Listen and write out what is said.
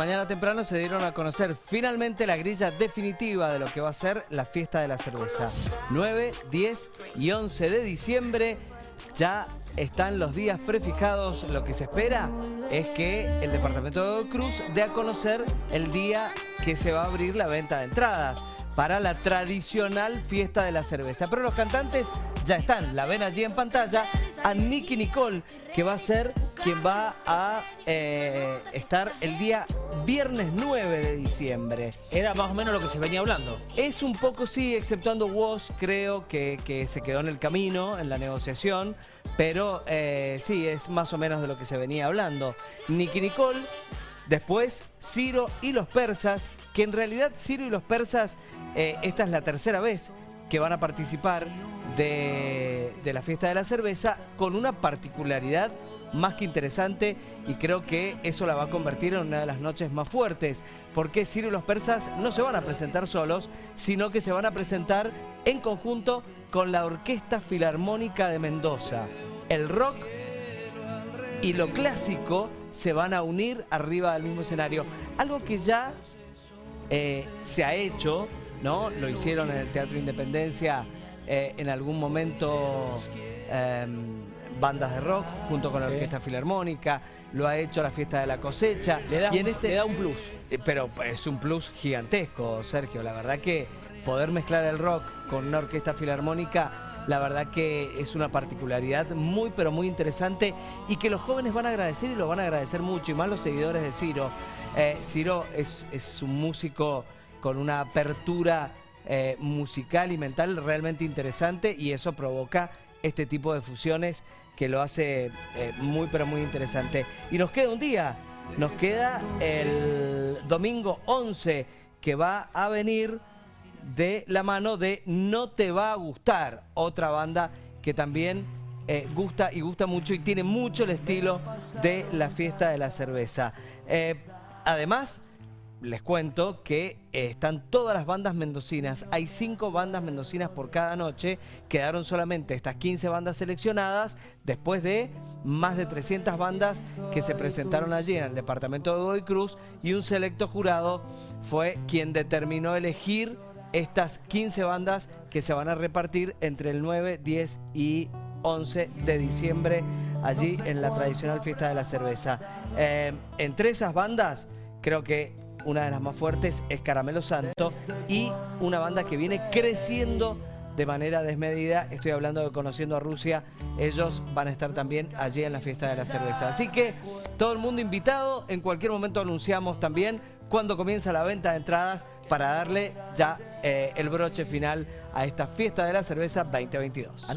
Mañana temprano se dieron a conocer finalmente la grilla definitiva de lo que va a ser la fiesta de la cerveza. 9, 10 y 11 de diciembre ya están los días prefijados. Lo que se espera es que el departamento de Cruz dé a conocer el día que se va a abrir la venta de entradas para la tradicional fiesta de la cerveza. Pero los cantantes ya están, la ven allí en pantalla, a Nicky Nicole, que va a ser quien va a eh, estar el día viernes 9 de diciembre. Era más o menos lo que se venía hablando. Es un poco, sí, exceptuando Woz, creo que, que se quedó en el camino, en la negociación, pero eh, sí, es más o menos de lo que se venía hablando. Nicky Nicole Después, Ciro y los persas, que en realidad Ciro y los persas, eh, esta es la tercera vez que van a participar de, la fiesta de la cerveza con una particularidad más que interesante y creo que eso la va a convertir en una de las noches más fuertes porque Ciro y los persas no se van a presentar solos sino que se van a presentar en conjunto con la Orquesta Filarmónica de Mendoza el rock y lo clásico se van a unir arriba del mismo escenario. Algo que ya eh, se ha hecho, ¿no? Lo hicieron en el Teatro Independencia eh, en algún momento em, bandas de rock junto con la Orquesta Filarmónica, lo ha hecho la Fiesta de la Cosecha. Le da, y en este, le da un plus. Eh, pero es un plus gigantesco, Sergio. La verdad que poder mezclar el rock con una orquesta filarmónica la verdad que es una particularidad muy pero muy interesante y que los jóvenes van a agradecer y lo van a agradecer mucho y más los seguidores de Ciro. Eh, Ciro es, un músico con una apertura eh, musical y mental realmente interesante y eso provoca este tipo de fusiones que lo hace eh, muy pero muy interesante. Y nos queda un día, nos queda el domingo 11 que va a venir de la mano de No Te Va a Gustar, otra banda que también eh, gusta y gusta mucho y tiene mucho el estilo de la fiesta de la cerveza. Además, les cuento que eh, están todas las bandas mendocinas. Hay cinco bandas mendocinas por cada noche. Quedaron solamente estas 15 bandas seleccionadas después de más de 300 bandas que se presentaron allí en el departamento de Godoy Cruz y un selecto jurado fue quien determinó elegir estas 15 bandas que se van a repartir entre el 9, 10 y 11 de diciembre allí en la tradicional fiesta de la cerveza. Eh, entre esas bandas, creo que una de las más fuertes es Caramelo Santo y una banda que viene creciendo de manera desmedida. Estoy hablando de Conociendo a Rusia. Ellos van a estar también allí en la fiesta de la cerveza. Así que todo el mundo invitado. En cualquier momento anunciamos también cuando comienza la venta de entradas para darle ya eh, el broche final a esta fiesta de la cerveza 2022.